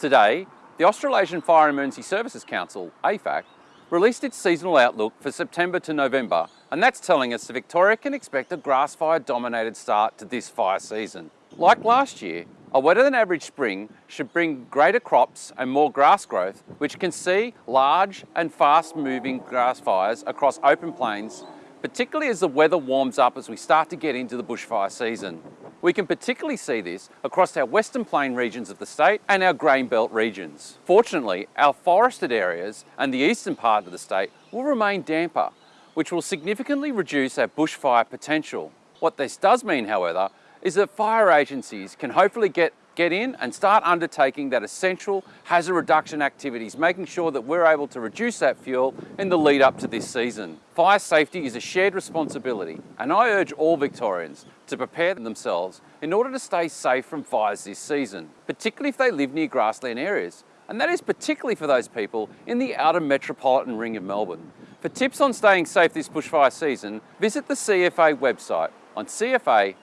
Today, the Australasian Fire Emergency Services Council, AFAC, released its seasonal outlook for September to November, and that's telling us that Victoria can expect a grass fire dominated start to this fire season. Like last year, a wetter than average spring should bring greater crops and more grass growth, which can see large and fast moving grass fires across open plains particularly as the weather warms up as we start to get into the bushfire season. We can particularly see this across our western plain regions of the state and our grain belt regions. Fortunately, our forested areas and the eastern part of the state will remain damper, which will significantly reduce our bushfire potential. What this does mean, however, is that fire agencies can hopefully get get in and start undertaking that essential hazard reduction activities, making sure that we're able to reduce that fuel in the lead up to this season. Fire safety is a shared responsibility and I urge all Victorians to prepare themselves in order to stay safe from fires this season, particularly if they live near grassland areas. And that is particularly for those people in the outer metropolitan ring of Melbourne. For tips on staying safe this bushfire season, visit the CFA website on cfa.vic.gov.au.